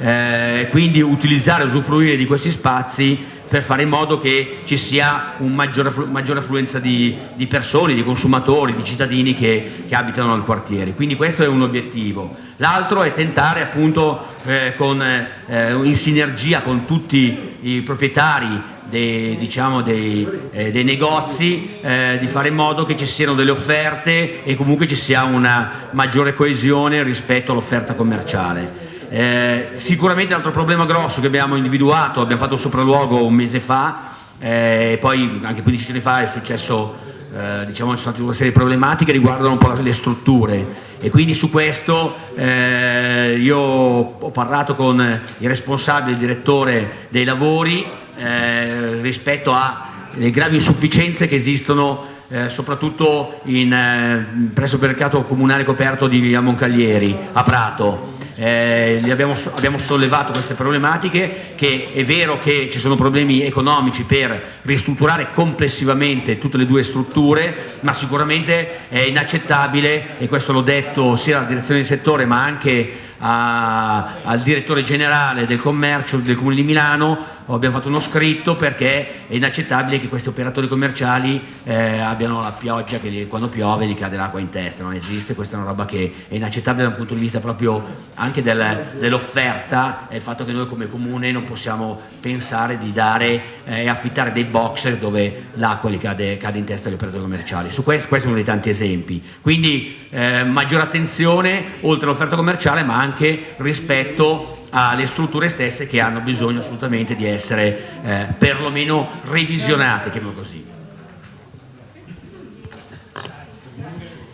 eh, quindi utilizzare e usufruire di questi spazi per fare in modo che ci sia una maggiore, maggiore affluenza di, di, persone, di consumatori, di cittadini che, che, abitano nel quartiere. Quindi questo è un obiettivo. L'altro è tentare appunto eh, con, eh, in sinergia con tutti i proprietari dei, diciamo, dei, eh, dei negozi eh, di fare in modo che ci siano delle offerte e comunque ci sia una maggiore coesione rispetto all'offerta commerciale. Eh, sicuramente l'altro problema grosso che abbiamo individuato, abbiamo fatto un sopralluogo un mese fa eh, poi anche 15 giorni fa è successo, eh, diciamo ci sono state una serie di problematiche che riguardano un po' le strutture. E quindi su questo eh, io ho parlato con il responsabile, il direttore dei lavori eh, rispetto alle gravi insufficienze che esistono eh, soprattutto in, eh, presso il mercato comunale coperto di via Moncaglieri a Prato eh, abbiamo, abbiamo, sollevato queste problematiche, che è vero che ci sono problemi economici per ristrutturare complessivamente tutte le due strutture, ma sicuramente è inaccettabile, e questo l'ho detto sia alla direzione del settore ma anche a, al direttore generale del commercio del Comune di Milano abbiamo fatto uno scritto perché è inaccettabile che questi operatori commerciali eh, abbiano la pioggia che gli, quando piove gli cade l'acqua in testa, non esiste, questa è una roba che è inaccettabile dal punto di vista proprio anche del, dell'offerta e il fatto che noi come comune non possiamo pensare di dare eh, e eh, affittare dei boxer dove l'acqua gli cade, cade, in testa agli operatori commerciali. Su questo, questo è uno dei tanti esempi. Quindi eh, maggiore attenzione oltre all'offerta commerciale ma anche rispetto alle strutture stesse che hanno bisogno assolutamente di essere eh, perlomeno revisionate, chiamiamolo così.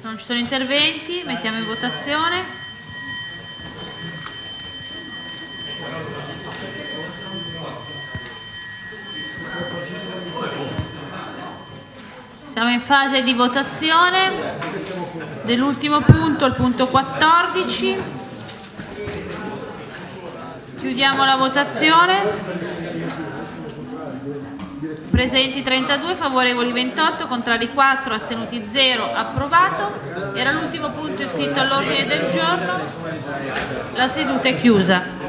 Se non ci sono interventi, mettiamo in votazione. Siamo in fase di votazione dell'ultimo punto, il punto 14. Chiudiamo la votazione. Presenti 32, favorevoli 28, contrari 4, astenuti 0, approvato. Era l'ultimo punto iscritto all'ordine del giorno. La seduta è chiusa.